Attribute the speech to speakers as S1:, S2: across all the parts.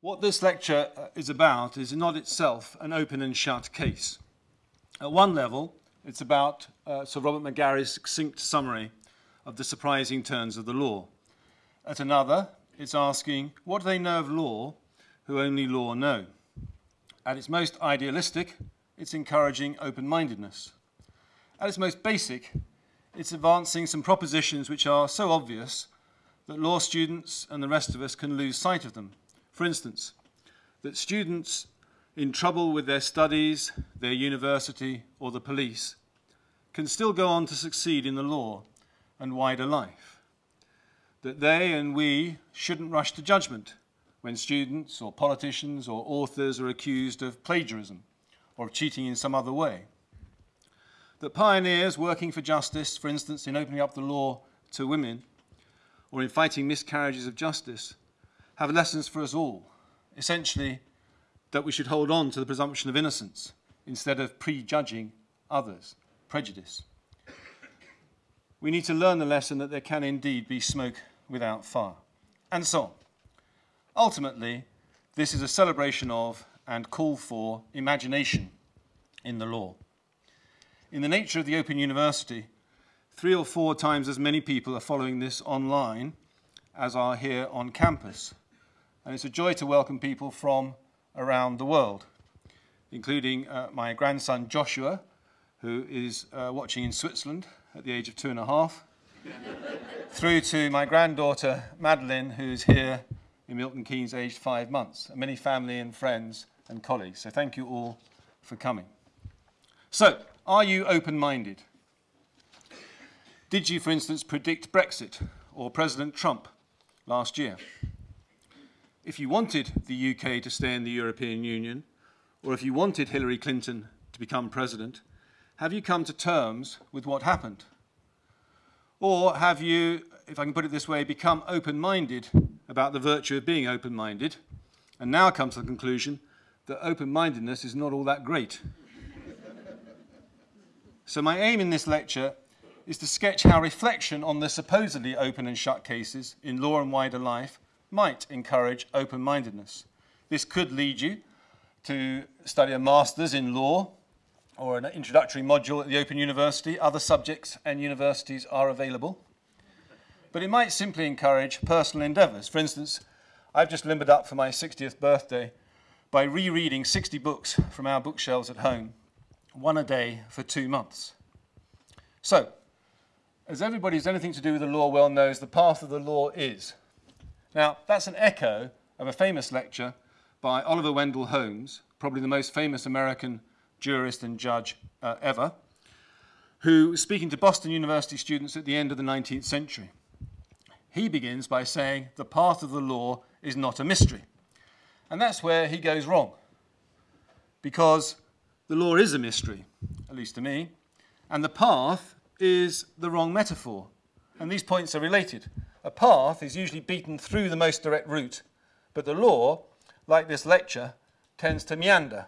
S1: What this lecture uh, is about is not itself an open and shut case. At one level, it's about uh, Sir Robert Megarry's succinct summary of the surprising turns of the law. At another, it's asking, what do they know of law who only law know? At its most idealistic, it's encouraging open-mindedness. At its most basic, it's advancing some propositions which are so obvious that law students and the rest of us can lose sight of them. For instance, that students in trouble with their studies, their university, or the police can still go on to succeed in the law and wider life. That they and we shouldn't rush to judgment when students or politicians or authors are accused of plagiarism or of cheating in some other way. That pioneers working for justice, for instance, in opening up the law to women or in fighting miscarriages of justice, have lessons for us all. Essentially, that we should hold on to the presumption of innocence instead of prejudging others, prejudice. We need to learn the lesson that there can indeed be smoke without fire, and so on. Ultimately, this is a celebration of and call for imagination in the law. In the nature of the Open University, three or four times as many people are following this online as are here on campus and it's a joy to welcome people from around the world, including uh, my grandson Joshua, who is uh, watching in Switzerland at the age of two and a half, through to my granddaughter Madeline, who's here in Milton Keynes, aged five months, and many family and friends and colleagues. So thank you all for coming. So, are you open-minded? Did you, for instance, predict Brexit or President Trump last year? If you wanted the UK to stay in the European Union, or if you wanted Hillary Clinton to become president, have you come to terms with what happened? Or have you, if I can put it this way, become open-minded about the virtue of being open-minded, and now come to the conclusion that open-mindedness is not all that great? so my aim in this lecture is to sketch how reflection on the supposedly open and shut cases in law and wider life might encourage open-mindedness. This could lead you to study a master's in law or an introductory module at the Open University. Other subjects and universities are available. But it might simply encourage personal endeavours. For instance, I've just limbered up for my 60th birthday by rereading 60 books from our bookshelves at home, one a day for two months. So, as everybody who's anything to do with the law well knows, the path of the law is now, that's an echo of a famous lecture by Oliver Wendell Holmes, probably the most famous American jurist and judge uh, ever, who was speaking to Boston University students at the end of the 19th century. He begins by saying the path of the law is not a mystery. And that's where he goes wrong. Because the law is a mystery, at least to me, and the path is the wrong metaphor. And these points are related. A path is usually beaten through the most direct route, but the law, like this lecture, tends to meander,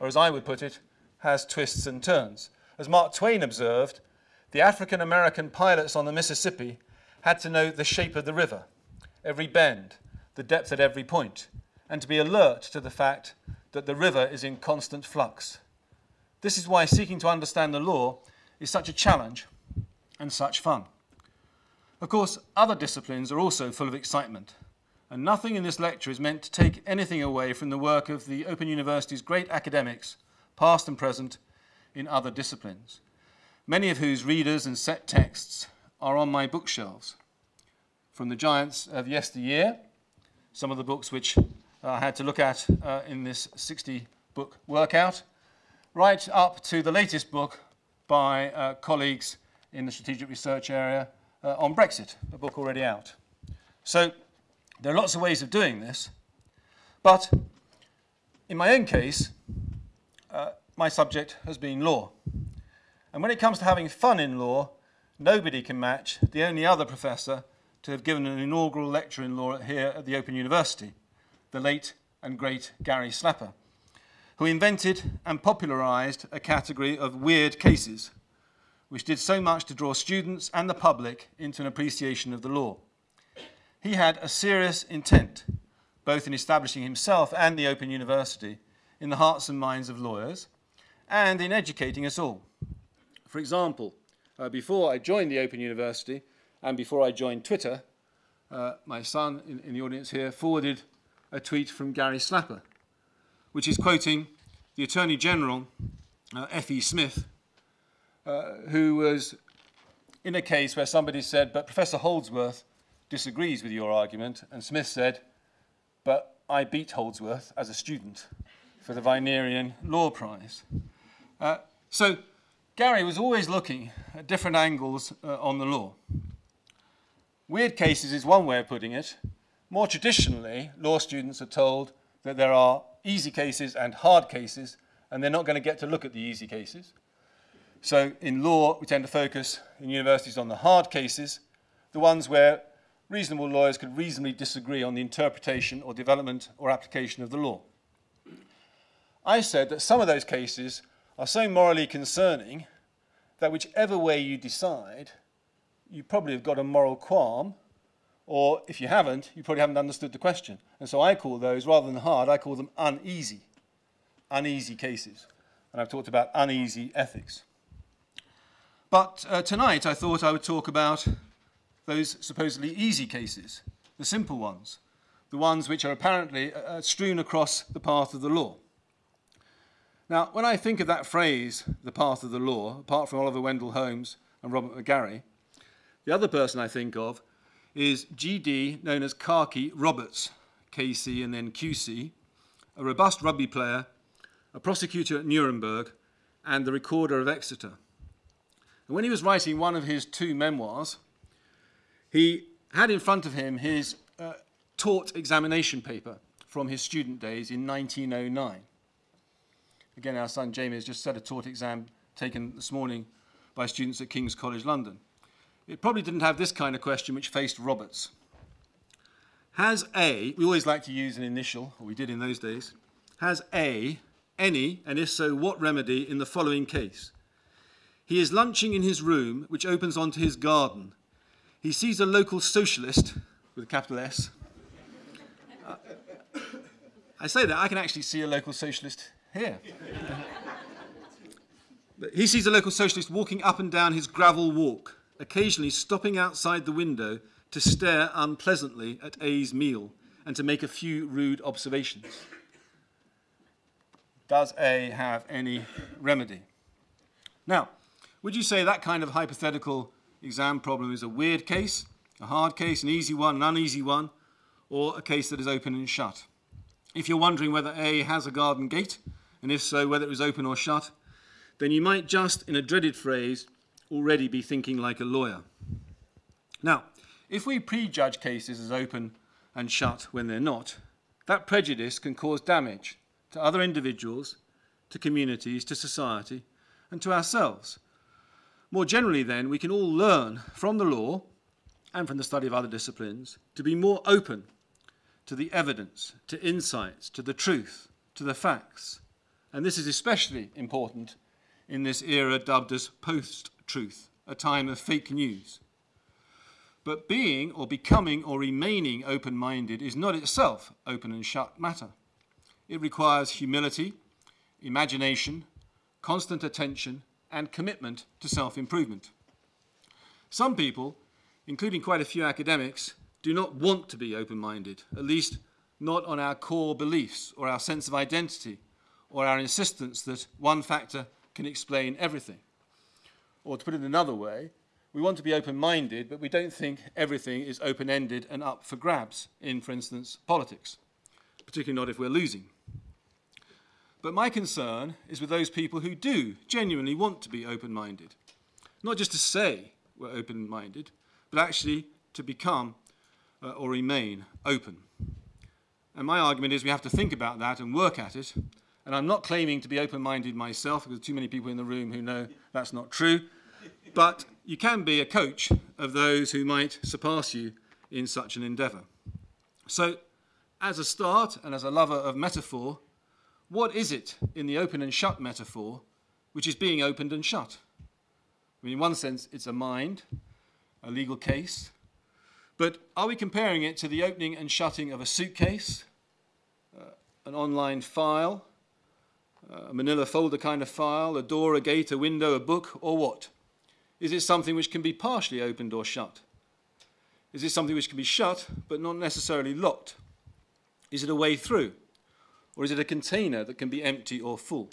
S1: or as I would put it, has twists and turns. As Mark Twain observed, the African American pilots on the Mississippi had to know the shape of the river, every bend, the depth at every point, and to be alert to the fact that the river is in constant flux. This is why seeking to understand the law is such a challenge and such fun. Of course, other disciplines are also full of excitement, and nothing in this lecture is meant to take anything away from the work of the Open University's great academics, past and present, in other disciplines, many of whose readers and set texts are on my bookshelves. From the giants of yesteryear, some of the books which I had to look at uh, in this 60-book workout, right up to the latest book by uh, colleagues in the strategic research area, uh, on Brexit, a book already out. So there are lots of ways of doing this, but in my own case, uh, my subject has been law. And when it comes to having fun in law, nobody can match the only other professor to have given an inaugural lecture in law here at the Open University, the late and great Gary Slapper, who invented and popularized a category of weird cases which did so much to draw students and the public into an appreciation of the law. He had a serious intent, both in establishing himself and the Open University in the hearts and minds of lawyers, and in educating us all. For example, uh, before I joined the Open University and before I joined Twitter, uh, my son in, in the audience here forwarded a tweet from Gary Slapper, which is quoting the Attorney General, uh, F.E. Smith, uh, who was in a case where somebody said, but Professor Holdsworth disagrees with your argument, and Smith said, but I beat Holdsworth as a student for the Vinerian Law Prize. Uh, so Gary was always looking at different angles uh, on the law. Weird cases is one way of putting it. More traditionally, law students are told that there are easy cases and hard cases, and they're not going to get to look at the easy cases. So in law, we tend to focus in universities on the hard cases, the ones where reasonable lawyers could reasonably disagree on the interpretation or development or application of the law. I said that some of those cases are so morally concerning that whichever way you decide, you probably have got a moral qualm, or if you haven't, you probably haven't understood the question. And so I call those, rather than hard, I call them uneasy, uneasy cases. And I've talked about uneasy ethics. But uh, tonight I thought I would talk about those supposedly easy cases, the simple ones, the ones which are apparently uh, uh, strewn across the path of the law. Now, when I think of that phrase, the path of the law, apart from Oliver Wendell Holmes and Robert Megarry, the other person I think of is GD, known as Khaki Roberts, KC and then QC, a robust rugby player, a prosecutor at Nuremberg, and the recorder of Exeter. And when he was writing one of his two memoirs, he had in front of him his uh, taught examination paper from his student days in 1909. Again, our son Jamie has just said a taught exam taken this morning by students at King's College London. It probably didn't have this kind of question which faced Roberts. Has A, we always like to use an initial, or we did in those days, has A any, and if so, what remedy in the following case? He is lunching in his room, which opens onto his garden. He sees a local socialist, with a capital S. Uh, I say that, I can actually see a local socialist here. he sees a local socialist walking up and down his gravel walk occasionally stopping outside the window to stare unpleasantly at A's meal and to make a few rude observations. Does A have any remedy? Now, would you say that kind of hypothetical exam problem is a weird case, a hard case, an easy one, an uneasy one, or a case that is open and shut? If you're wondering whether A has a garden gate, and if so, whether it was open or shut, then you might just, in a dreaded phrase, already be thinking like a lawyer. Now, if we prejudge cases as open and shut when they're not, that prejudice can cause damage to other individuals, to communities, to society, and to ourselves. More generally, then, we can all learn from the law and from the study of other disciplines to be more open to the evidence, to insights, to the truth, to the facts. And this is especially important in this era dubbed as post truth, a time of fake news. But being or becoming or remaining open minded is not itself open and shut matter. It requires humility, imagination, constant attention, and commitment to self improvement. Some people, including quite a few academics, do not want to be open minded, at least not on our core beliefs or our sense of identity or our insistence that one factor can explain everything. Or to put it another way, we want to be open-minded, but we don't think everything is open-ended and up for grabs in, for instance, politics, particularly not if we're losing. But my concern is with those people who do genuinely want to be open-minded. Not just to say we're open-minded, but actually to become uh, or remain open. And my argument is we have to think about that and work at it. And I'm not claiming to be open-minded myself, because there are too many people in the room who know that's not true but you can be a coach of those who might surpass you in such an endeavour. So, as a start and as a lover of metaphor, what is it in the open and shut metaphor which is being opened and shut? I mean, in one sense, it's a mind, a legal case, but are we comparing it to the opening and shutting of a suitcase, uh, an online file, uh, a manila folder kind of file, a door, a gate, a window, a book, or what? Is it something which can be partially opened or shut? Is it something which can be shut but not necessarily locked? Is it a way through? Or is it a container that can be empty or full?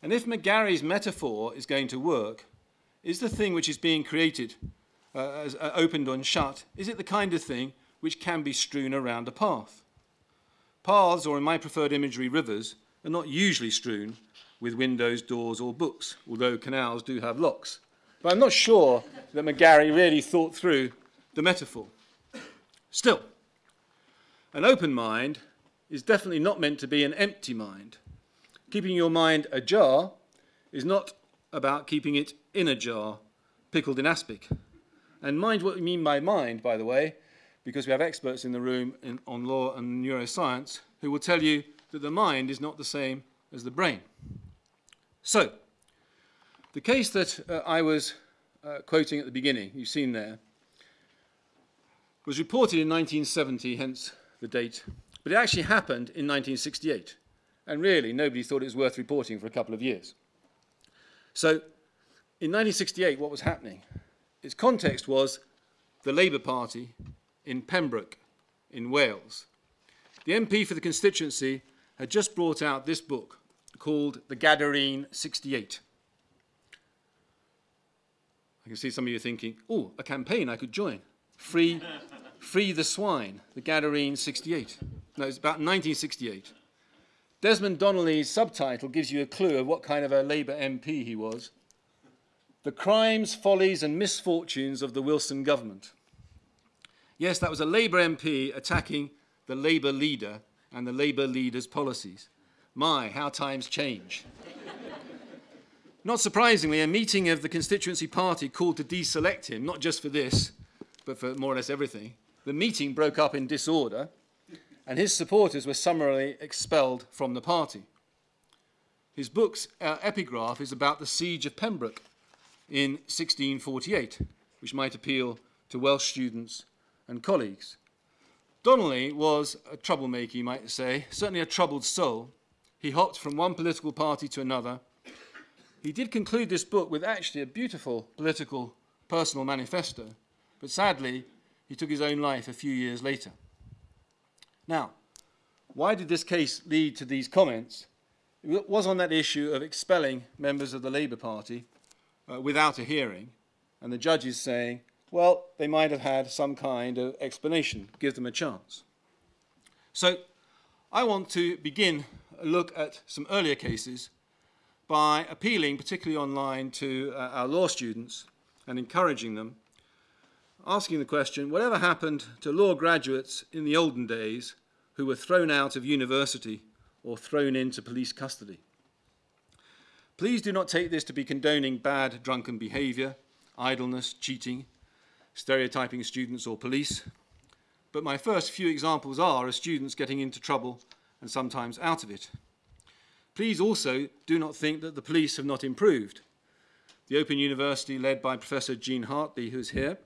S1: And if Megarry's metaphor is going to work, is the thing which is being created, uh, as, uh, opened and shut, is it the kind of thing which can be strewn around a path? Paths, or in my preferred imagery, rivers, are not usually strewn with windows, doors, or books, although canals do have locks. But I'm not sure that McGarry really thought through the metaphor. Still, an open mind is definitely not meant to be an empty mind. Keeping your mind ajar is not about keeping it in a jar, pickled in aspic. And mind what we mean by mind, by the way, because we have experts in the room in, on law and neuroscience who will tell you that the mind is not the same as the brain. So, the case that uh, I was uh, quoting at the beginning, you've seen there, was reported in 1970, hence the date, but it actually happened in 1968. And really, nobody thought it was worth reporting for a couple of years. So, in 1968, what was happening? Its context was the Labour Party in Pembroke, in Wales. The MP for the constituency had just brought out this book, called The Gadarene 68. I can see some of you thinking, oh, a campaign I could join. Free, free the swine, the Gadarene 68. No, it's about 1968. Desmond Donnelly's subtitle gives you a clue of what kind of a Labour MP he was. The crimes, follies and misfortunes of the Wilson government. Yes, that was a Labour MP attacking the Labour leader and the Labour leader's policies. My, how times change. not surprisingly, a meeting of the constituency party called to deselect him, not just for this, but for more or less everything. The meeting broke up in disorder, and his supporters were summarily expelled from the party. His book's uh, epigraph is about the siege of Pembroke in 1648, which might appeal to Welsh students and colleagues. Donnelly was a troublemaker, you might say, certainly a troubled soul. He hopped from one political party to another. He did conclude this book with actually a beautiful political personal manifesto, but sadly, he took his own life a few years later. Now, why did this case lead to these comments? It was on that issue of expelling members of the Labour Party uh, without a hearing, and the judges saying, well, they might have had some kind of explanation. Give them a chance. So I want to begin a look at some earlier cases by appealing, particularly online, to uh, our law students and encouraging them, asking the question, whatever happened to law graduates in the olden days who were thrown out of university or thrown into police custody? Please do not take this to be condoning bad drunken behaviour, idleness, cheating, stereotyping students or police. But my first few examples are of students getting into trouble and sometimes out of it. Please also do not think that the police have not improved. The Open University, led by Professor Jean Hartley, who's here,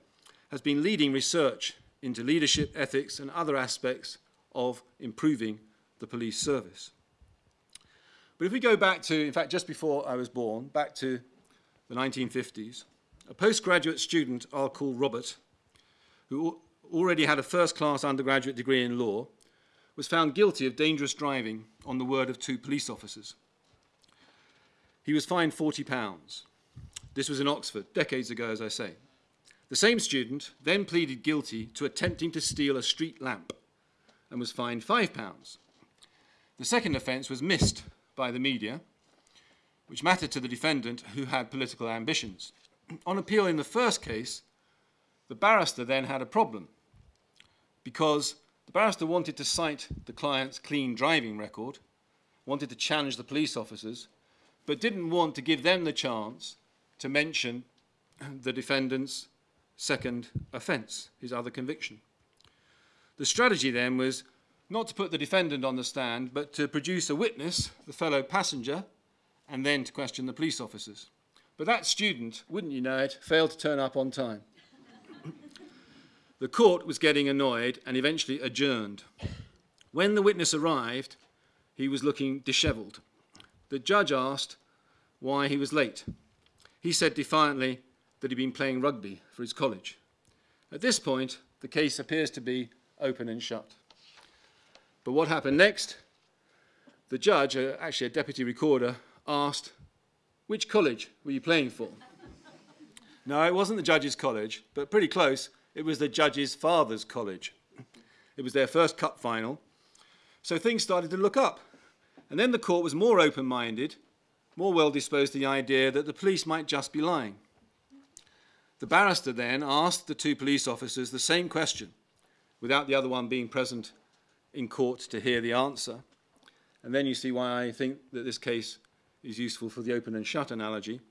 S1: has been leading research into leadership, ethics, and other aspects of improving the police service. But if we go back to, in fact, just before I was born, back to the 1950s, a postgraduate student I'll call Robert, who already had a first-class undergraduate degree in law, was found guilty of dangerous driving on the word of two police officers. He was fined 40 pounds. This was in Oxford, decades ago, as I say. The same student then pleaded guilty to attempting to steal a street lamp and was fined five pounds. The second offence was missed by the media, which mattered to the defendant who had political ambitions on appeal in the first case, the barrister then had a problem because the barrister wanted to cite the client's clean driving record, wanted to challenge the police officers, but didn't want to give them the chance to mention the defendant's second offence, his other conviction. The strategy then was not to put the defendant on the stand, but to produce a witness, the fellow passenger, and then to question the police officers. But that student, wouldn't you know it, failed to turn up on time. the court was getting annoyed and eventually adjourned. When the witness arrived, he was looking dishevelled. The judge asked why he was late. He said defiantly that he'd been playing rugby for his college. At this point, the case appears to be open and shut. But what happened next? The judge, uh, actually a deputy recorder, asked, which college were you playing for? no, it wasn't the judge's college, but pretty close. It was the judge's father's college. It was their first cup final. So things started to look up. And then the court was more open-minded, more well-disposed to the idea that the police might just be lying. The barrister then asked the two police officers the same question, without the other one being present in court to hear the answer. And then you see why I think that this case is useful for the open and shut analogy.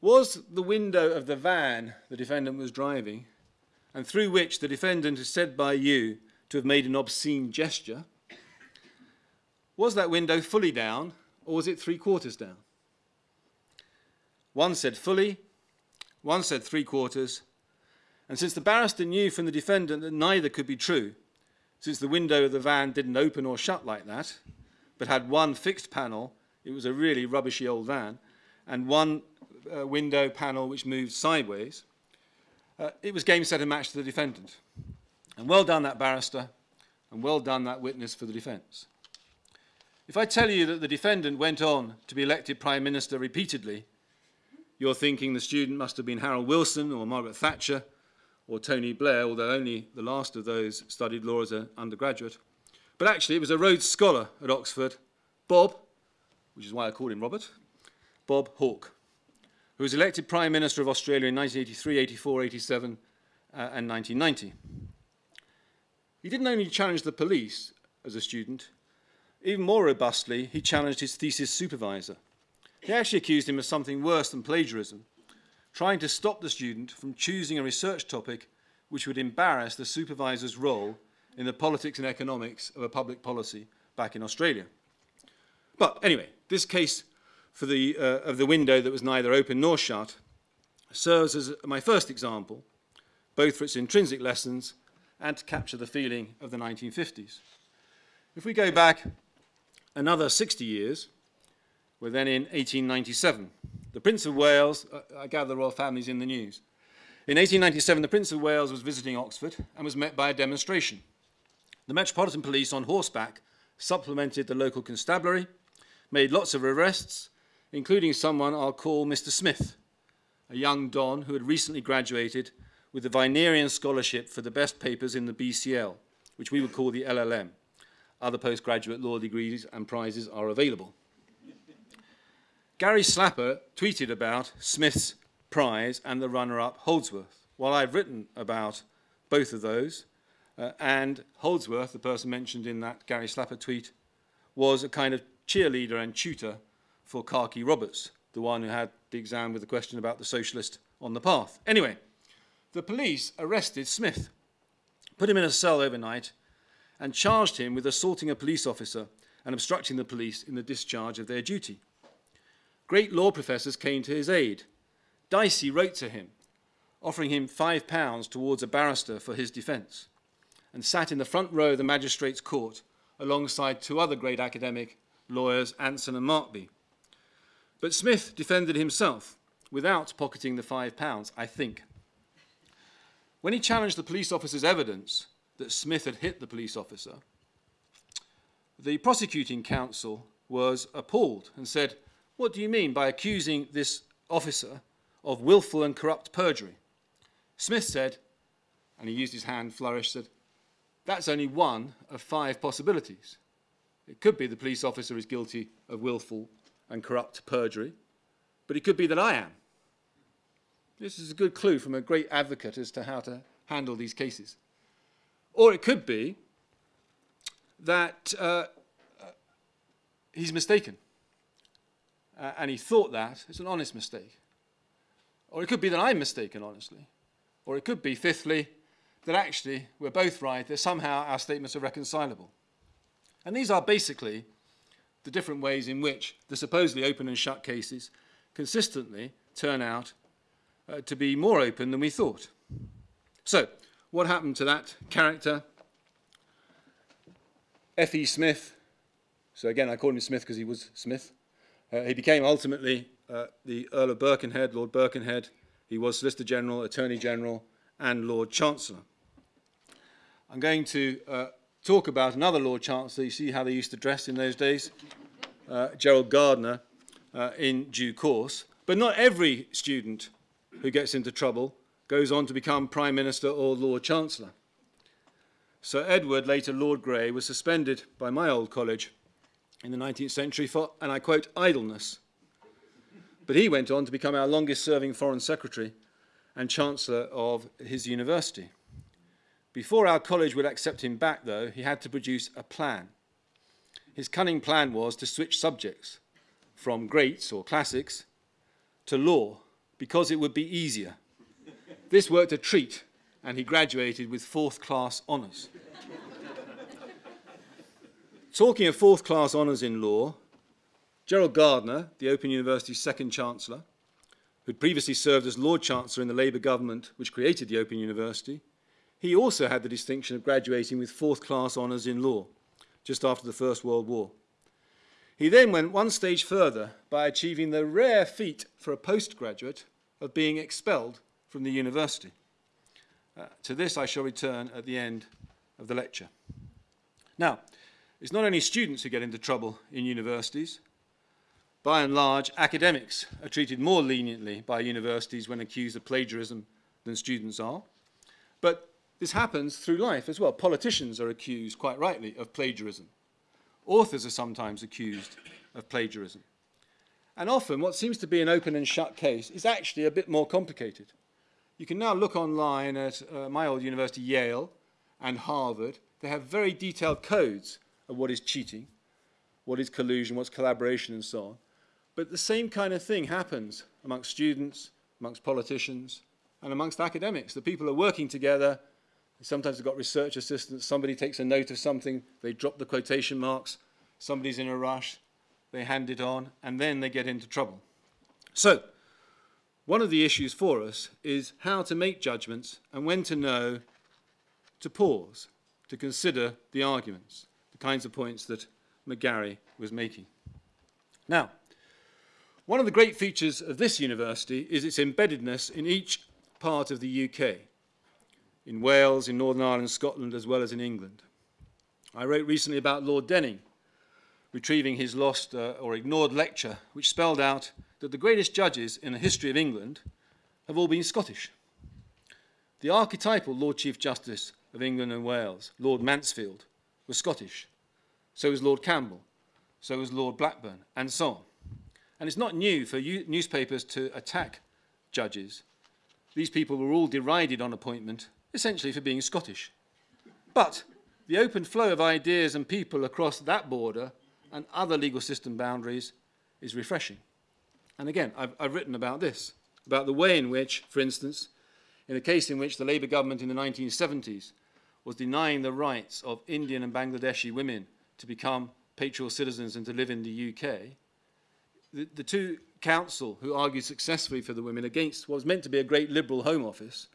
S1: Was the window of the van the defendant was driving, and through which the defendant is said by you to have made an obscene gesture, was that window fully down, or was it three quarters down? One said fully, one said three quarters, and since the barrister knew from the defendant that neither could be true, since the window of the van didn't open or shut like that, but had one fixed panel, it was a really rubbishy old van, and one uh, window panel which moved sideways, uh, it was game, set and match to the defendant. And well done that barrister, and well done that witness for the defence. If I tell you that the defendant went on to be elected Prime Minister repeatedly, you're thinking the student must have been Harold Wilson or Margaret Thatcher or Tony Blair, although only the last of those studied law as an undergraduate. But actually, it was a Rhodes Scholar at Oxford, Bob, which is why I called him Robert, Bob Hawke, who was elected Prime Minister of Australia in 1983, 84, 87, uh, and 1990. He didn't only challenge the police as a student, even more robustly, he challenged his thesis supervisor. He actually accused him of something worse than plagiarism, trying to stop the student from choosing a research topic which would embarrass the supervisor's role in the politics and economics of a public policy back in Australia. But anyway, this case for the, uh, of the window that was neither open nor shut serves as my first example, both for its intrinsic lessons and to capture the feeling of the 1950s. If we go back another 60 years, we're then in 1897. The Prince of Wales, uh, I gather the royal family's in the news. In 1897, the Prince of Wales was visiting Oxford and was met by a demonstration. The Metropolitan Police on horseback supplemented the local constabulary, made lots of arrests, including someone I'll call Mr. Smith, a young Don who had recently graduated with the Vinerian Scholarship for the best papers in the BCL, which we would call the LLM. Other postgraduate law degrees and prizes are available. Gary Slapper tweeted about Smith's prize and the runner-up Holdsworth. While I've written about both of those, uh, and Holdsworth, the person mentioned in that Gary Slapper tweet, was a kind of cheerleader and tutor for Khaki Roberts, the one who had the exam with the question about the socialist on the path. Anyway, the police arrested Smith, put him in a cell overnight, and charged him with assaulting a police officer and obstructing the police in the discharge of their duty. Great law professors came to his aid. Dicey wrote to him, offering him five pounds towards a barrister for his defence, and sat in the front row of the magistrate's court alongside two other great academic lawyers, Anson and Markby. But Smith defended himself without pocketing the five pounds, I think. When he challenged the police officer's evidence that Smith had hit the police officer, the prosecuting counsel was appalled and said, what do you mean by accusing this officer of willful and corrupt perjury? Smith said, and he used his hand flourished, said, that's only one of five possibilities. It could be the police officer is guilty of willful and corrupt perjury, but it could be that I am. This is a good clue from a great advocate as to how to handle these cases. Or it could be that uh, uh he's mistaken uh, and he thought that, it's an honest mistake. Or it could be that I'm mistaken, honestly. Or it could be, fifthly, that actually we're both right, that somehow our statements are reconcilable. And these are basically the different ways in which the supposedly open and shut cases consistently turn out uh, to be more open than we thought. So, what happened to that character? F.E. Smith, so again I call him Smith because he was Smith, uh, he became ultimately uh, the Earl of Birkenhead, Lord Birkenhead. He was Solicitor General, Attorney General, and Lord Chancellor. I'm going to uh, talk about another Lord Chancellor. You see how they used to dress in those days? Uh, Gerald Gardiner uh, in due course. But not every student who gets into trouble goes on to become Prime Minister or Lord Chancellor. Sir Edward, later Lord Grey, was suspended by my old college in the 19th century for, and I quote, idleness. But he went on to become our longest serving Foreign Secretary and Chancellor of his university. Before our college would accept him back, though, he had to produce a plan. His cunning plan was to switch subjects from greats or classics to law because it would be easier. This worked a treat, and he graduated with fourth class honours. Talking of fourth class honours in law, Gerald Gardiner, the Open University's second Chancellor, who'd previously served as Lord Chancellor in the Labour government which created the Open University, he also had the distinction of graduating with fourth class honours in law just after the First World War. He then went one stage further by achieving the rare feat for a postgraduate of being expelled from the university. Uh, to this I shall return at the end of the lecture. Now, it's not only students who get into trouble in universities. By and large, academics are treated more leniently by universities when accused of plagiarism than students are. But this happens through life as well. Politicians are accused, quite rightly, of plagiarism. Authors are sometimes accused of plagiarism. And often what seems to be an open and shut case is actually a bit more complicated. You can now look online at uh, my old university, Yale, and Harvard. They have very detailed codes of what is cheating, what is collusion, what's collaboration, and so on. But the same kind of thing happens amongst students, amongst politicians, and amongst academics. The people are working together. Sometimes they've got research assistants. Somebody takes a note of something. They drop the quotation marks. Somebody's in a rush. They hand it on, and then they get into trouble. So, one of the issues for us is how to make judgments and when to know to pause, to consider the arguments kinds of points that Megarry was making. Now, one of the great features of this university is its embeddedness in each part of the UK, in Wales, in Northern Ireland, Scotland, as well as in England. I wrote recently about Lord Denning retrieving his lost uh, or ignored lecture, which spelled out that the greatest judges in the history of England have all been Scottish. The archetypal Lord Chief Justice of England and Wales, Lord Mansfield, was Scottish. So was Lord Campbell. So was Lord Blackburn, and so on. And it's not new for newspapers to attack judges. These people were all derided on appointment, essentially for being Scottish. But the open flow of ideas and people across that border and other legal system boundaries is refreshing. And again, I've, I've, written about this, about the way in which, for instance, in a case in which the Labour government in the 1970s was denying the rights of Indian and Bangladeshi women to become patrial citizens and to live in the UK, the, the two counsel who argued successfully for the women against what was meant to be a great liberal home office,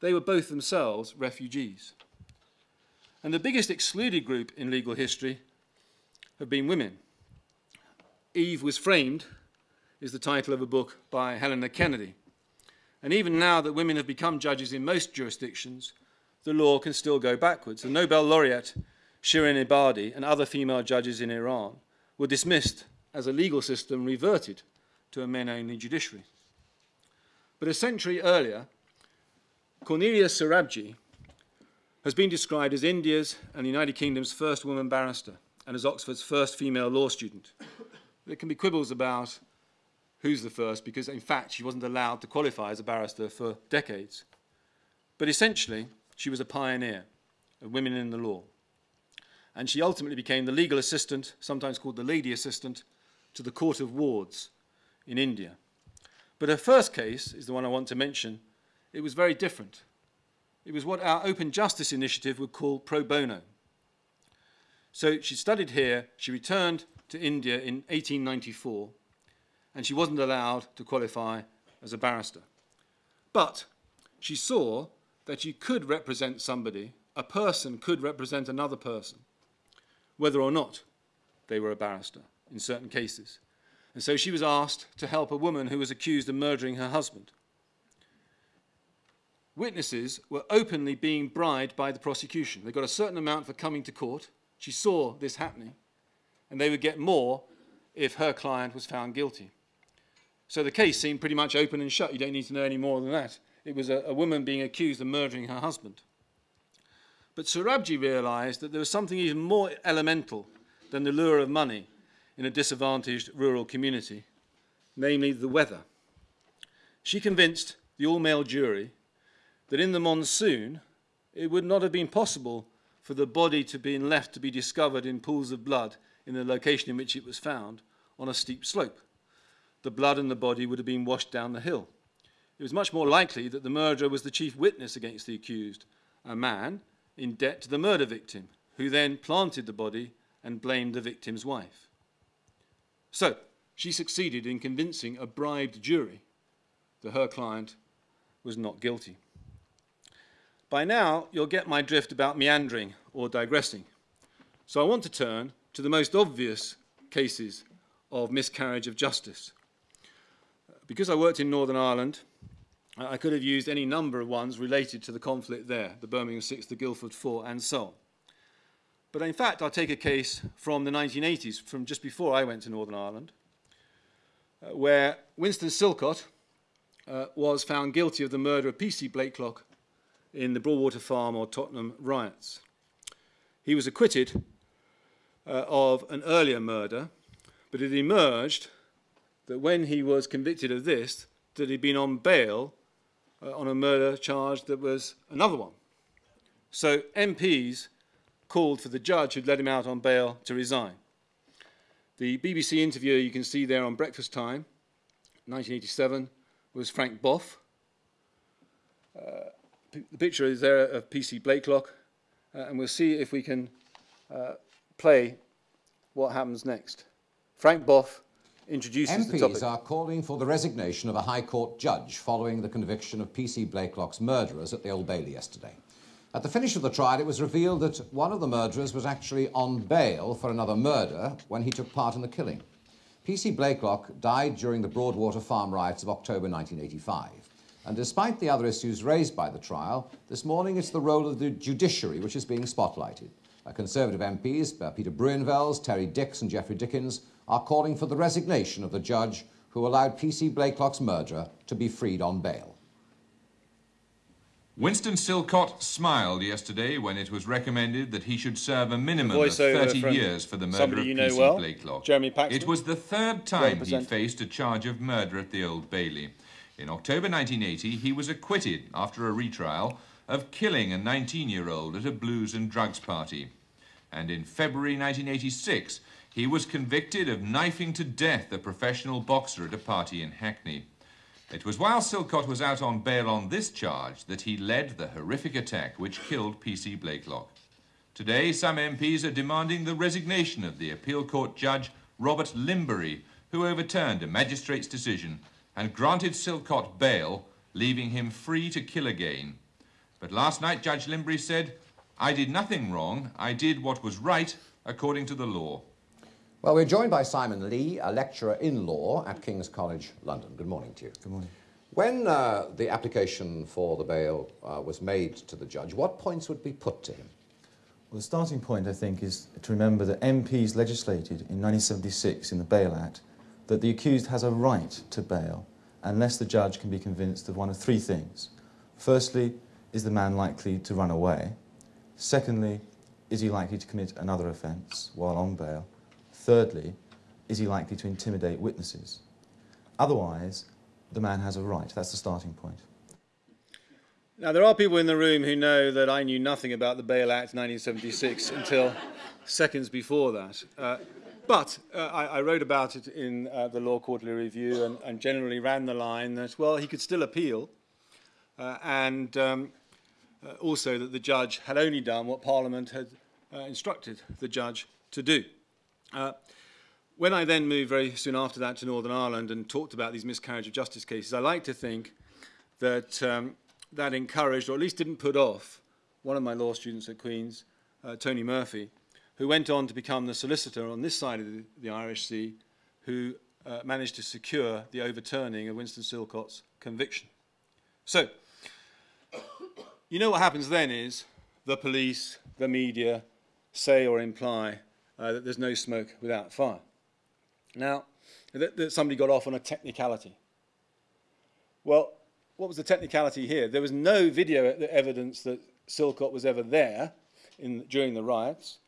S1: they were both themselves refugees. And the biggest excluded group in legal history have been women. Eve was framed is the title of a book by Helena Kennedy. And even now that women have become judges in most jurisdictions, the law can still go backwards. The Nobel laureate Shirin Ebadi and other female judges in Iran were dismissed as a legal system reverted to a men-only judiciary. But a century earlier, Cornelia Sorabji has been described as India's and the United Kingdom's first woman barrister and as Oxford's first female law student. There can be quibbles about who's the first because, in fact, she wasn't allowed to qualify as a barrister for decades. But essentially, she was a pioneer of women in the law and she ultimately became the legal assistant, sometimes called the lady assistant, to the Court of Wards in India. But her first case is the one I want to mention. It was very different. It was what our Open Justice Initiative would call pro bono. So she studied here, she returned to India in 1894, and she wasn't allowed to qualify as a barrister. But she saw that you could represent somebody, a person could represent another person, whether or not they were a barrister in certain cases. And so she was asked to help a woman who was accused of murdering her husband. Witnesses were openly being bribed by the prosecution. They got a certain amount for coming to court. She saw this happening, and they would get more if her client was found guilty. So the case seemed pretty much open and shut. You don't need to know any more than that. It was a, a woman being accused of murdering her husband. But Sorabji realized that there was something even more elemental than the lure of money in a disadvantaged rural community, namely the weather. She convinced the all male jury that in the monsoon it would not have been possible for the body to be left to be discovered in pools of blood in the location in which it was found on a steep slope. The blood and the body would have been washed down the hill. It was much more likely that the murderer was the chief witness against the accused, a man in debt to the murder victim, who then planted the body and blamed the victim's wife. So, she succeeded in convincing a bribed jury that her client was not guilty. By now, you'll get my drift about meandering or digressing. So I want to turn to the most obvious cases of miscarriage of justice. Because I worked in Northern Ireland, I could have used any number of ones related to the conflict there, the Birmingham Six, the Guildford Four, and so on. But in fact, I'll take a case from the 1980s, from just before I went to Northern Ireland, uh, where Winston Silcott uh, was found guilty of the murder of P.C. Blakelock in the Broadwater Farm or Tottenham riots. He was acquitted uh, of an earlier murder, but it emerged that when he was convicted of this, that he'd been on bail uh, on a murder charge that was another one. So MPs called for the judge who'd let him out on bail to resign. The BBC interviewer you can see there on Breakfast Time, 1987, was Frank Bough. Uh, the picture is there of PC Blakelock, uh, and we'll see if we can uh, play what happens next. Frank Bough introduces
S2: MPs are calling for the resignation of a High Court judge following the conviction of PC Blakelock's murderers at the Old Bailey yesterday. At the finish of the trial, it was revealed that one of the murderers was actually on bail for another murder when he took part in the killing. PC Blakelock died during the Broadwater Farm riots of October 1985. And despite the other issues raised by the trial, this morning it's the role of the judiciary which is being spotlighted. Uh, Conservative MPs, uh, Peter Bruinvels, Terry Dicks and Geoffrey Dickens, are calling for the resignation of the judge who allowed PC Blakelock's murderer to be freed on bail.
S3: Winston Silcott smiled yesterday when it was recommended that he should serve a minimum of 30 years for the murder of
S1: you know
S3: PC
S1: well,
S3: Blakelock.
S1: Jeremy Paxman.
S3: It was the third time he faced a charge of murder at the Old Bailey. In October 1980, he was acquitted after a retrial of killing a 19-year-old at a blues and drugs party. And in February 1986, he was convicted of knifing to death a professional boxer at a party in Hackney. It was while Silcott was out on bail on this charge that he led the horrific attack which killed PC Blakelock. Today, some MPs are demanding the resignation of the appeal court judge Robert Limbury, who overturned a magistrate's decision and granted Silcott bail, leaving him free to kill again. But last night, Judge Limbury said, I did nothing wrong. I did what was right according to the law.
S2: Well, we're joined by Simon Lee, a lecturer in law at King's College London. Good morning to you.
S4: Good morning.
S2: When uh, the application for the bail uh, was made to the judge, what points would be put to him?
S4: Well, the starting point, I think, is to remember that MPs legislated in 1976 in the Bail Act that the accused has a right to bail unless the judge can be convinced of one of three things. Firstly, is the man likely to run away? Secondly, is he likely to commit another offence while on bail? Thirdly, is he likely to intimidate witnesses? Otherwise, the man has a right. That's the starting point.
S1: Now, there are people in the room who know that I knew nothing about the Bail Act 1976 until seconds before that. Uh, but uh, I, I wrote about it in uh, the Law Quarterly Review and, and generally ran the line that, well, he could still appeal, uh, and um, uh, also that the judge had only done what Parliament had uh, instructed the judge to do. Uh, when I then moved very soon after that to Northern Ireland and talked about these miscarriage of justice cases, I like to think that um, that encouraged, or at least didn't put off, one of my law students at Queen's, uh, Tony Murphy, who went on to become the solicitor on this side of the, the Irish Sea, who uh, managed to secure the overturning of Winston Silcott's conviction. So, you know what happens then is the police, the media say or imply uh, that there's no smoke without fire. Now, that, that somebody got off on a technicality. Well, what was the technicality here? There was no video evidence that Silcott was ever there in, during the riots.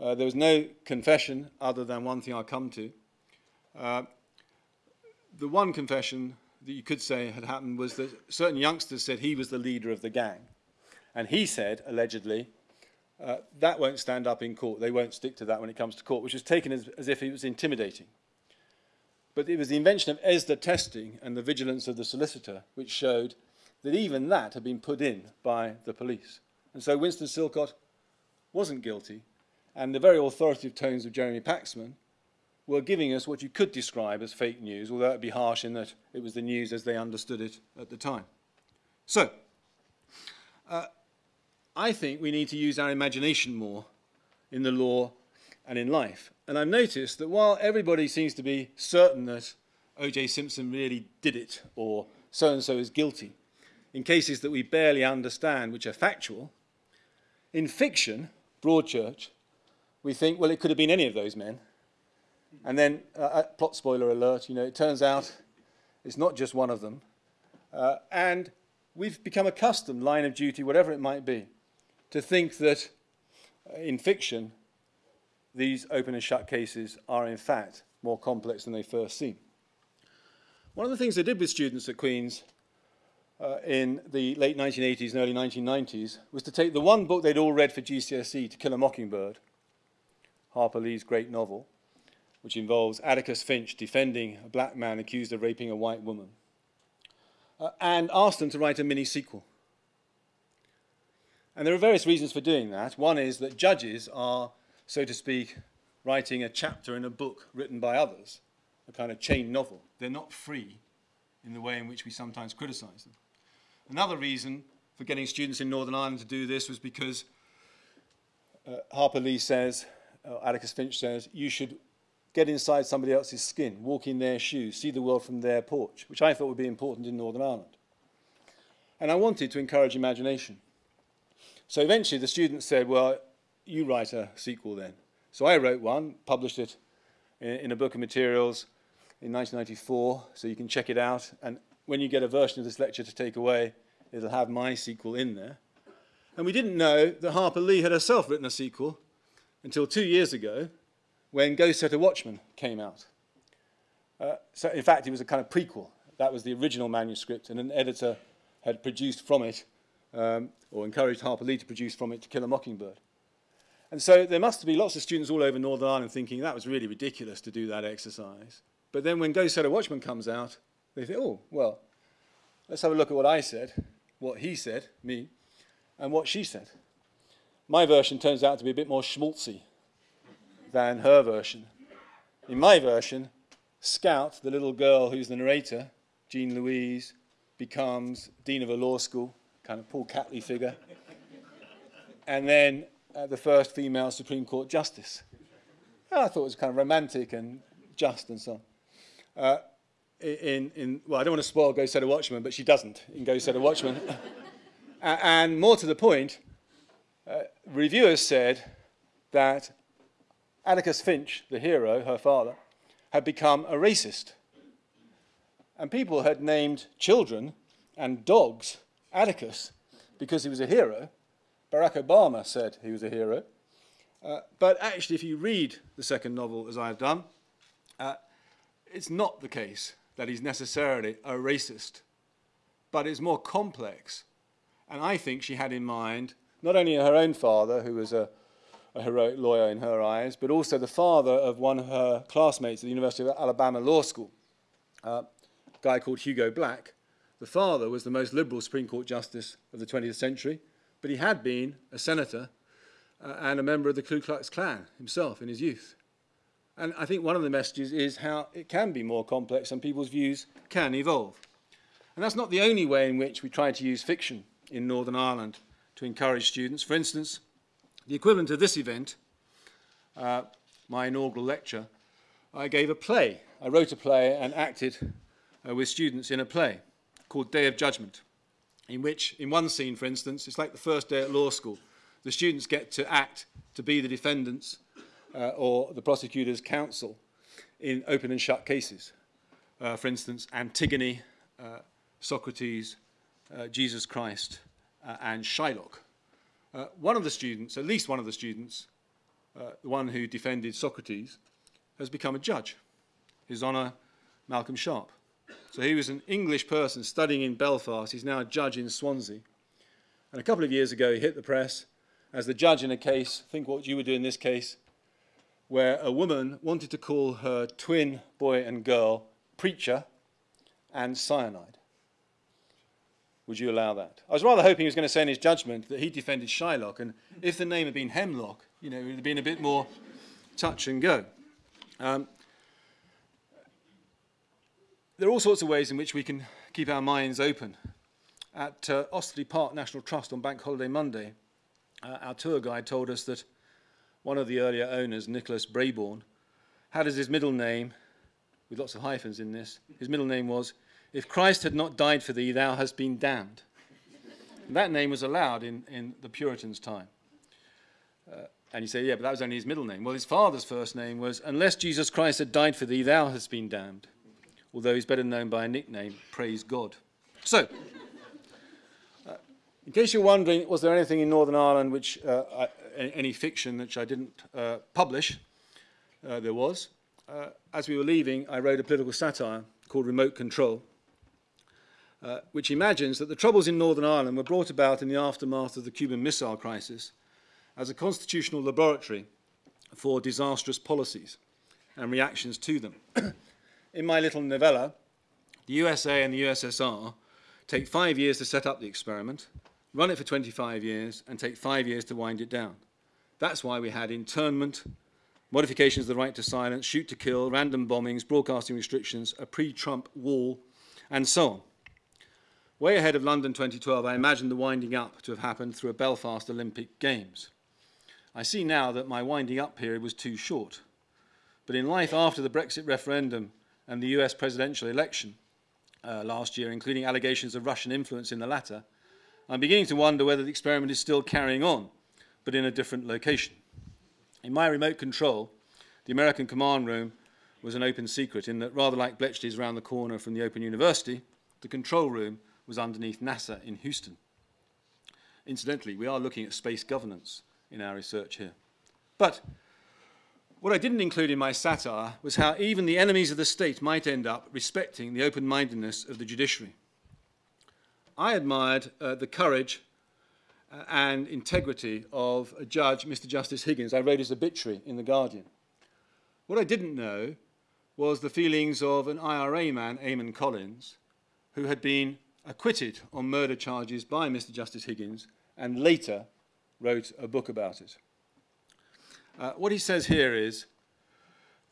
S1: Uh, there was no confession other than one thing I'll come to. Uh, the one confession that you could say had happened was that certain youngsters said he was the leader of the gang. And he said, allegedly, uh, that won't stand up in court. They won't stick to that when it comes to court, which was taken as, as if it was intimidating. But it was the invention of ESDA testing and the vigilance of the solicitor which showed that even that had been put in by the police. And so Winston Silcott wasn't guilty, and the very authoritative tones of Jeremy Paxman were giving us what you could describe as fake news, although it would be harsh in that it was the news as they understood it at the time. So, uh, I think we need to use our imagination more in the law and in life. And I've noticed that while everybody seems to be certain that O.J. Simpson really did it or so and so is guilty, in cases that we barely understand, which are factual, in fiction, Broadchurch, we think, well, it could have been any of those men. And then, uh, uh plot spoiler alert, you know, it turns out it's not just one of them. Uh, and we've become accustomed, line of duty, whatever it might be, to think that uh, in fiction, these open and shut cases are in fact more complex than they first seem. One of the things I did with students at Queen's uh, in the late 1980s and early 1990s was to take the one book they'd all read for GCSE, To Kill a Mockingbird, Harper Lee's great novel, which involves Atticus Finch defending a black man accused of raping a white woman, uh, and ask them to write a mini sequel. And there are various reasons for doing that. One is that judges are so to speak, writing a chapter in a book written by others, a kind of chain novel. They're not free in the way in which we sometimes criticize them. Another reason for getting students in Northern Ireland to do this was because uh, Harper Lee says, uh, Atticus Finch says, you should get inside somebody else's skin, walk in their shoes, see the world from their porch, which I thought would be important in Northern Ireland. And I wanted to encourage imagination. So eventually the students said, well, you write a sequel then. So I wrote one, published it in, in a book of materials in 1994, so you can check it out. And when you get a version of this lecture to take away, it'll have my sequel in there. And we didn't know that Harper Lee had herself written a sequel until two years ago when Go Set a Watchman came out. Uh, so in fact, it was a kind of prequel. That was the original manuscript, and an editor had produced from it, um, or encouraged Harper Lee to produce from it, To Kill a Mockingbird. And so there must be lots of students all over Northern Ireland thinking that was really ridiculous to do that exercise. But then when Go Set a Watchman comes out, they think, oh, well, let's have a look at what I said, what he said, me, and what she said. My version turns out to be a bit more schmaltzy than her version. In my version, Scout, the little girl who's the narrator, Jean Louise, becomes dean of a law school, kind of Paul Catley figure. and then uh, the first female Supreme Court justice. And I thought it was kind of romantic and just and so on. Uh, in, in, well, I don't want to spoil Go Set a Watchman, but she doesn't in Go Set a Watchman. and more to the point, uh, reviewers said that Atticus Finch, the hero, her father, had become a racist. And people had named children and dogs Atticus because he was a hero, Barack Obama said he was a hero. Uh, but actually, if you read the second novel, as I have done, uh, it's not the case that he's necessarily a racist, but it's more complex. And I think she had in mind not only her own father, who was a, a heroic lawyer in her eyes, but also the father of one of her classmates at the University of Alabama Law School, uh, a guy called Hugo Black. The father was the most liberal Supreme Court justice of the 20th century but he had been a senator uh, and a member of the Ku Klux Klan himself in his youth. And I think one of the messages is how it can be more complex and people's views can evolve. And that's not the only way in which we try to use fiction in Northern Ireland to encourage students. For instance, the equivalent of this event uh, my inaugural lecture, I gave a play. I wrote a play and acted uh, with students in a play called Day of Judgment, in which, in one scene, for instance, it's like the first day at law school. The students get to act to be the defendants uh, or the prosecutor's counsel in open and shut cases. Uh, for instance, Antigone, uh, Socrates, uh, Jesus Christ, uh, and Shylock. Uh, one of the students, at least one of the students, the one who defended Socrates, has become a judge. His Honour, Malcolm Sharp. So he was an English person studying in Belfast. He's now a judge in Swansea. And a couple of years ago, he hit the press as the judge in a case, think what you would do in this case, where a woman wanted to call her twin boy and girl preacher and cyanide. Would you allow that? I was rather hoping he was going to say in his judgment that he defended Shylock, and if the name had been Hemlock, you know, it would have been a bit more touch and go. Um, there are all sorts of ways in which we can keep our minds open. At uh, Osterley Park National Trust on Bank Holiday Monday, uh, our tour guide told us that one of the earlier owners, Nicholas Brayborn, had as his middle name, with lots of hyphens in this, his middle name was, If Christ had not died for thee, thou hast been damned. That name was allowed in, in the Puritans' time. Uh, and you say, yeah, but that was only his middle name. Well, his father's first name was, Unless Jesus Christ had died for thee, thou hast been damned. Although he's better known by a nickname, Praise God. So, uh, in case you're wondering, was there anything in Northern Ireland which, uh, I, any fiction which I didn't uh, publish? Uh, there was. Uh, as we were leaving, I wrote a political satire called Remote Control, uh, which imagines that the troubles in Northern Ireland were brought about in the aftermath of the Cuban Missile Crisis as a constitutional laboratory for disastrous policies and reactions to them. In my little novella, the USA and the USSR take five years to set up the experiment, run it for 25 years, and take five years to wind it down. That's why we had internment, modifications of the right to silence, shoot to kill, random bombings, broadcasting restrictions, a pre-Trump wall, and so on. Way ahead of London 2012, I imagined the winding up to have happened through a Belfast Olympic Games. I see now that my winding up period was too short. But in life after the Brexit referendum and the US presidential election uh, last year, including allegations of Russian influence in the latter, I'm beginning to wonder whether the experiment is still carrying on, but in a different location. In my remote control, the American command room was an open secret in that rather like Bletchley's around the corner from the Open University, the control room was underneath NASA in Houston. Incidentally, we are looking at space governance in our research here. But what I didn't include in my satire was how even the enemies of the state might end up respecting the open-mindedness of the judiciary. I admired uh, the courage uh, and integrity of a judge, Mr. Justice Higgins. I wrote his obituary in The Guardian. What I didn't know was the feelings of an IRA man, Eamon Collins, who had been acquitted on murder charges by Mr. Justice Higgins and later wrote a book about it. Uh, what he says here is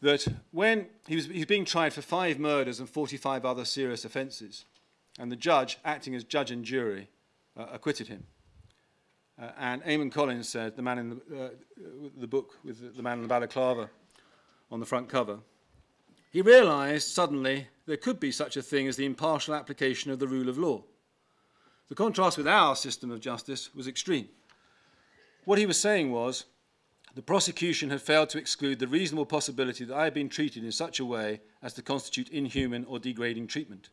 S1: that when he was being tried for five murders and 45 other serious offences, and the judge, acting as judge and jury, uh, acquitted him. Uh, and Eamon Collins said, the man in the, uh, the book with the, the man in the balaclava on the front cover, he realised suddenly there could be such a thing as the impartial application of the rule of law. The contrast with our system of justice was extreme. What he was saying was the prosecution had failed to exclude the reasonable possibility that I had been treated in such a way as to constitute inhuman or degrading treatment.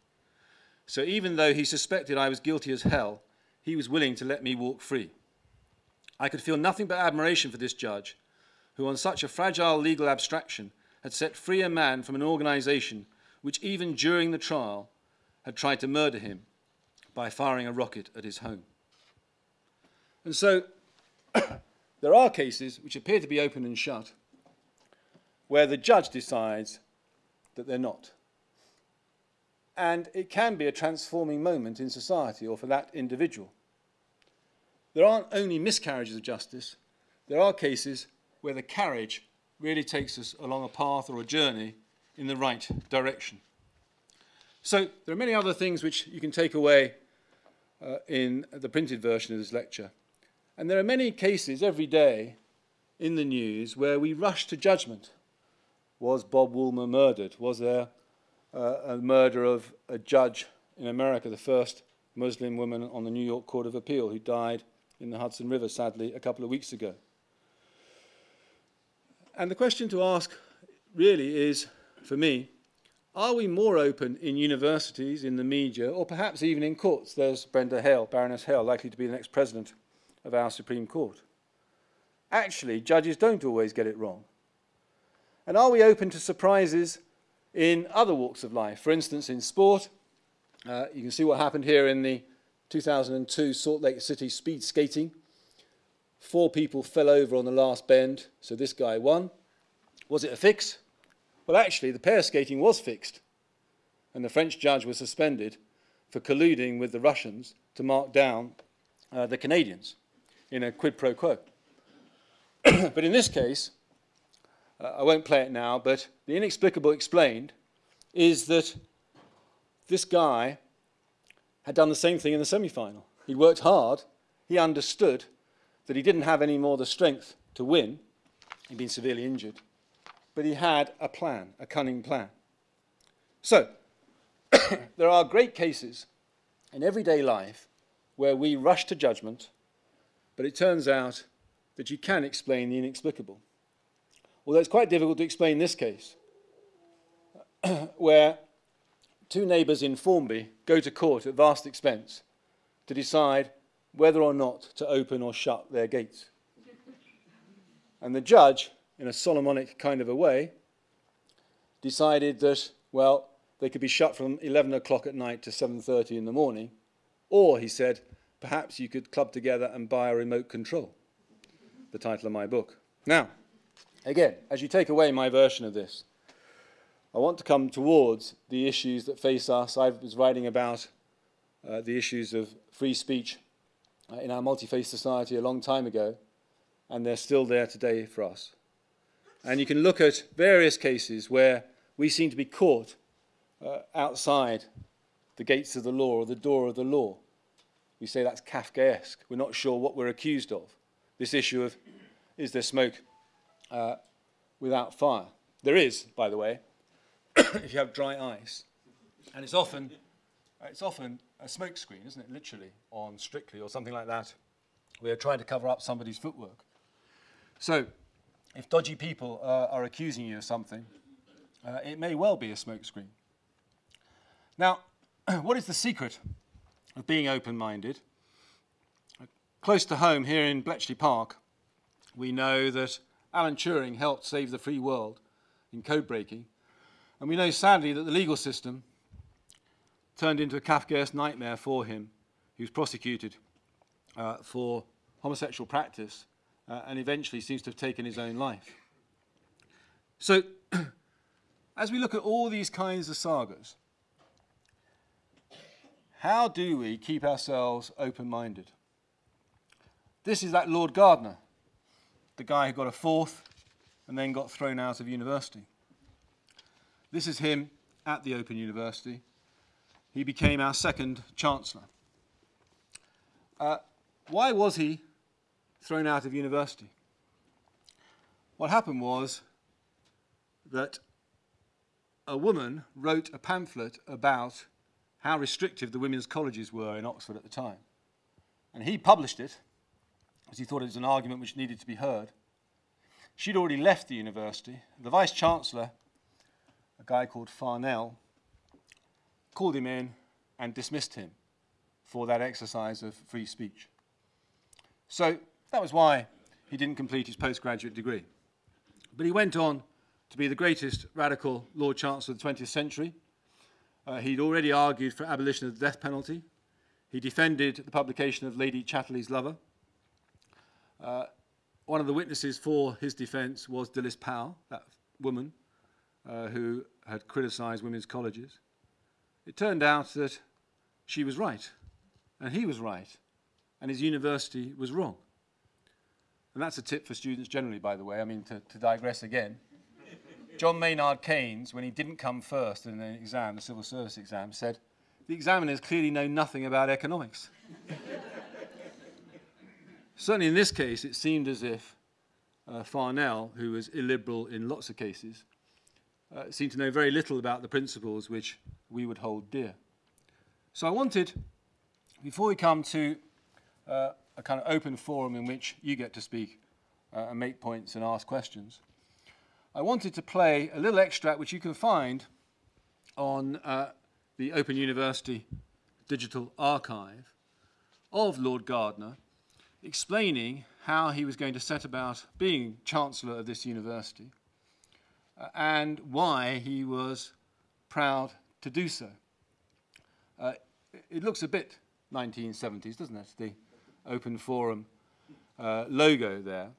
S1: So even though he suspected I was guilty as hell, he was willing to let me walk free. I could feel nothing but admiration for this judge, who on such a fragile legal abstraction had set free a man from an organization which even during the trial had tried to murder him by firing a rocket at his home. And so there are cases which appear to be open and shut where the judge decides that they're not. And it can be a transforming moment in society or for that individual. There aren't only miscarriages of justice, there are cases where the carriage really takes us along a path or a journey in the right direction. So there are many other things which you can take away uh, in the printed version of this lecture. And there are many cases every day in the news where we rush to judgment. Was Bob Woolmer murdered? Was there uh, a murder of a judge in America, the first Muslim woman on the New York Court of Appeal who died in the Hudson River, sadly, a couple of weeks ago? And the question to ask really is, for me, are we more open in universities, in the media, or perhaps even in courts? There's Brenda Hale, Baroness Hale, likely to be the next president of our Supreme Court. Actually, judges don't always get it wrong. And are we open to surprises in other walks of life? For instance, in sport, uh, you can see what happened here in the 2002 Salt Lake City speed skating. Four people fell over on the last bend, so this guy won. Was it a fix? Well, actually, the pair skating was fixed, and the French judge was suspended for colluding with the Russians to mark down uh, the Canadians in a quid pro quo. but in this case, uh, I won't play it now, but the inexplicable explained is that this guy had done the same thing in the semi final. He worked hard, he understood that he didn't have any more the strength to win, he'd been severely injured, but he had a plan, a cunning plan. So, there are great cases in everyday life where we rush to judgment, but it turns out that you can explain the inexplicable. Although it's quite difficult to explain this case, where two neighbours in Formby go to court at vast expense to decide whether or not to open or shut their gates. And the judge in a Solomonic kind of a way, decided that, well, they could be shut from 11 o'clock at night to 7.30 in the morning, or, he said, perhaps you could club together and buy a remote control, the title of my book. Now, again, as you take away my version of this, I want to come towards the issues that face us. I was writing about uh, the issues of free speech uh, in our multi-faith society a long time ago, and they're still there today for us. And you can look at various cases where we seem to be caught uh, outside the gates of the law or the door of the law. We say that's Kafkaesque. We're not sure what we're accused of. This issue of is there smoke uh, without fire? There is, by the way, if you have dry ice. And it's often, it's often a smoke screen, isn't it? Literally, on Strictly or something like that. We are trying to cover up somebody's footwork. So, if dodgy people uh, are accusing you of something, uh, it may well be a smokescreen. Now, what is the secret of being open-minded? Close to home here in Bletchley Park, we know that Alan Turing helped save the free world in code breaking. And we know sadly that the legal system turned into a Kafkaesque nightmare for him. He was prosecuted uh, for homosexual practice uh, and eventually seems to have taken his own life. So, as we look at all these kinds of sagas, how do we keep ourselves open-minded? This is that Lord Gardiner, the guy who got a fourth and then got thrown out of university. This is him at the Open University. He became our second Chancellor. Uh, why was he thrown out of university. What happened was that a woman wrote a pamphlet about how restrictive the women's colleges were in Oxford at the time. And he published it because he thought it was an argument which needed to be heard. She'd already left the university. The vice chancellor, a guy called Farnell, called him in and dismissed him for that exercise of free speech. So that was why he didn't complete his postgraduate degree. But he went on to be the greatest radical Lord Chancellor of the 20th century. Uh, he'd already argued for abolition of the death penalty. He defended the publication of Lady Chatterley's Lover. Uh, one of the witnesses for his defence was Dilys Powell, that woman uh, who had criticised women's colleges. It turned out that she was right, and he was right, and his university was wrong. And that's a tip for students generally, by the way. I mean, to, to digress again. John Maynard Keynes, when he didn't come first in an exam, the civil service exam, said, the examiners clearly know nothing about economics. Certainly in this case, it seemed as if uh, Farnell, who was illiberal in lots of cases, uh, seemed to know very little about the principles which we would hold dear. So I wanted, before we come to uh, a kind of open forum in which you get to speak uh, and make points and ask questions, I wanted to play a little extract which you can find on uh, the Open University Digital Archive of Lord Gardiner explaining how he was going to set about being Chancellor of this university uh, and why he was proud to do so. Uh, it looks a bit 1970s, doesn't it? The Open Forum uh, logo there.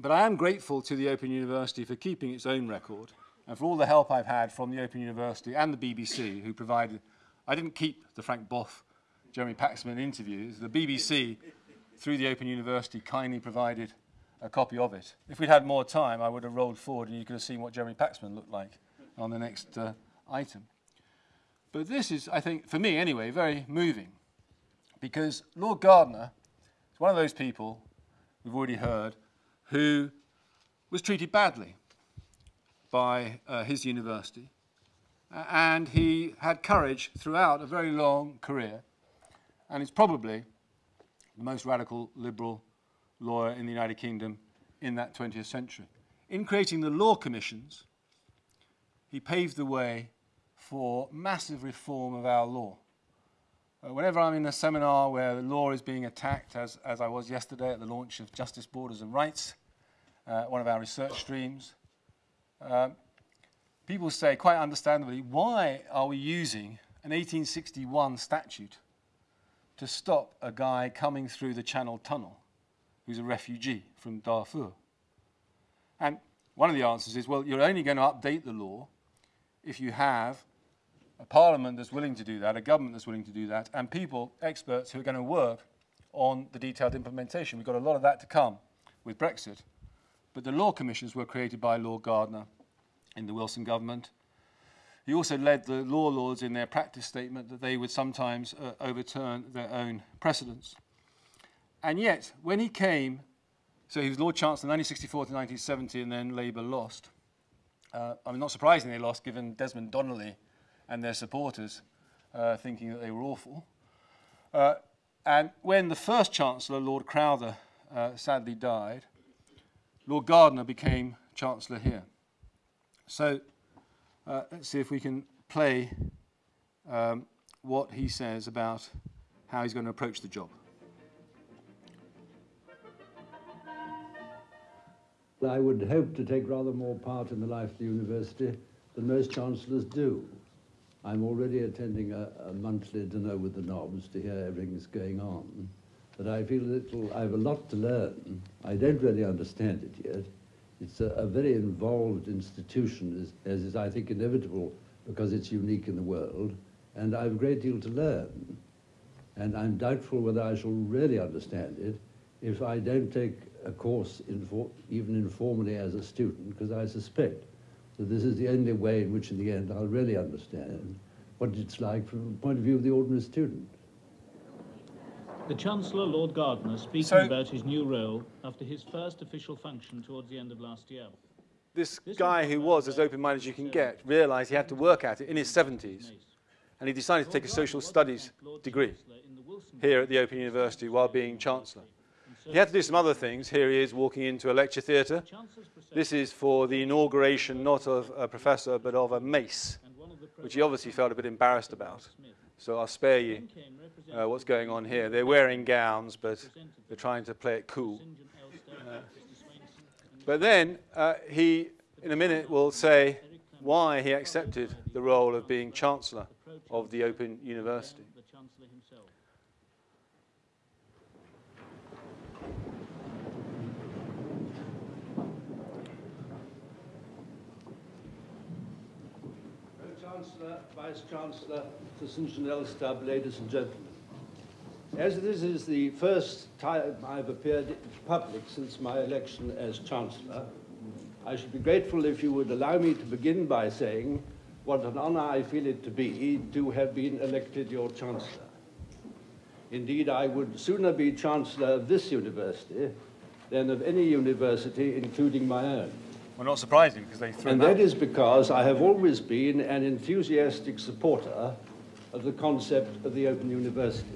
S1: But I am grateful to the Open University for keeping its own record and for all the help I've had from the Open University and the BBC who provided, I didn't keep the Frank Bough, Jeremy Paxman interviews, the BBC through the Open University kindly provided a copy of it. If we'd had more time, I would have rolled forward and you could have seen what Jeremy Paxman looked like on the next uh, item. But this is, I think, for me anyway, very moving because Lord Gardiner is one of those people, we've already heard, who was treated badly by uh, his university. And he had courage throughout a very long career and is probably the most radical liberal lawyer in the United Kingdom in that 20th century. In creating the law commissions, he paved the way for massive reform of our law. Uh, whenever I'm in a seminar where the law is being attacked, as, as I was yesterday at the launch of Justice, Borders and Rights, uh, one of our research streams, um, people say, quite understandably, why are we using an 1861 statute to stop a guy coming through the Channel Tunnel who's a refugee from Darfur? And one of the answers is, well, you're only going to update the law if you have a parliament that's willing to do that, a government that's willing to do that, and people, experts who are going to work on the detailed implementation. We've got a lot of that to come with Brexit. But the law commissions were created by Lord Gardiner in the Wilson government. He also led the law lords in their practice statement that they would sometimes uh, overturn their own precedents. And yet, when he came, so he was Lord Chancellor 1964 to 1970, and then Labour lost. Uh, I mean, not surprisingly, they lost given Desmond Donnelly and their supporters uh, thinking that they were awful. Uh, and when the first Chancellor, Lord Crowther, uh, sadly died, Lord Gardiner became Chancellor here. So uh, let's see if we can play um, what he says about how he's going to approach the job.
S5: I would hope to take rather more part in the life of the university than most chancellors do. I'm already attending a, a monthly dinner with the Nobs to hear everything that's going on, but I feel a little. I have a lot to learn. I don't really understand it yet. It's a, a very involved institution, as, as is, I think, inevitable because it's unique in the world, and I have a great deal to learn. And I'm doubtful whether I shall really understand it if I don't take a course, even informally as a student, because I suspect that this is the only way in which, in the end, I'll really understand what it's like from the point of view of the ordinary student.
S6: The Chancellor, Lord Gardiner, speaking
S1: So-
S6: about his new role after his first official function towards the end of last year.
S1: This
S6: This
S1: guy who was as open-minded as you can get realised he had to work at it in his 70s, and he decided to take a social studies degree
S6: Chancellor in the Wilson
S1: here at the Open University while being Chancellor. He had to do some other things. Here he is walking into a lecture theatre.
S6: the Chancellor's procession
S1: This is for the inauguration not of a professor but of a mace,
S6: and one of the
S1: which he obviously felt a bit embarrassed about. So I'll spare you uh, what's going on here. They're wearing gowns, but they're trying to play it cool.
S6: St. John Elster, Mr. Swainson, and
S1: But then uh, he, in a minute, will say why he accepted the role of being Chancellor of the Open University.
S6: the Chancellor himself.
S5: Chancellor, Vice Chancellor to St. John Elster, ladies and gentlemen. As this is the first time I've appeared in public since my election as Chancellor, I should be grateful if you would allow me to begin by saying what an honor I feel it to be to have been elected your Chancellor. Indeed, I would sooner be Chancellor of this university than of any university, including my own.
S1: Well, not surprising because they threw
S5: And
S1: them out.
S5: that is because I have always been an enthusiastic supporter of the concept of the Open University.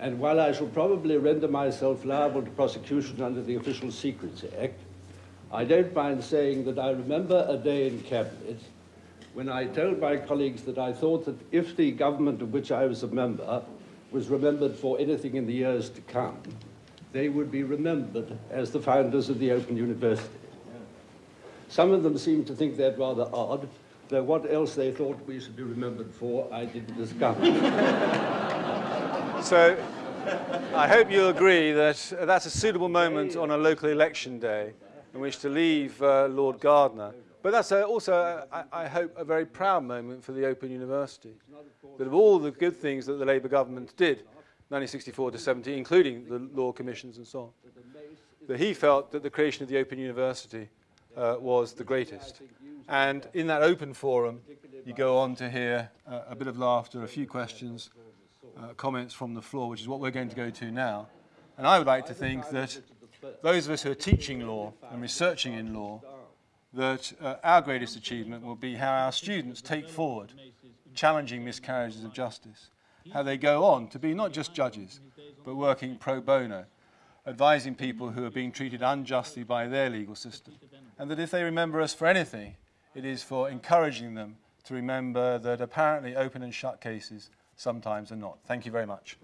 S5: And while I shall probably render myself liable to prosecution under the Official Secrets Act, I don't mind saying that I remember a day in Cabinet when I told my colleagues that I thought that if the government of which I was a member was remembered for anything in the years to come, they would be remembered as the founders of the Open University. Some of them seemed to think that rather odd, though what else they thought we should be remembered for, I didn't discover.
S1: So I hope you'll agree that uh, that's a suitable moment on a local election day in which to leave uh, Lord Gardiner. But that's uh, also, uh, I, I hope, a very proud moment for the Open University. That of all the good things that the Labour government did, 1964 to 70, including the law commissions and so on, that he felt that the creation of the Open University uh, was the greatest. And in that open forum, you go on to hear uh, a bit of laughter, a few questions, uh, comments from the floor, which is what we're going to go to now. And I would like to think that those of us who are teaching law and researching in law, that uh, our greatest achievement will be how our students take forward challenging miscarriages of justice, how they go on to be not just judges, but working pro bono, advising people who are being treated unjustly by their legal system. And that if they remember us for anything, it is for encouraging them to remember that apparently open and shut cases sometimes are not. Thank you very much.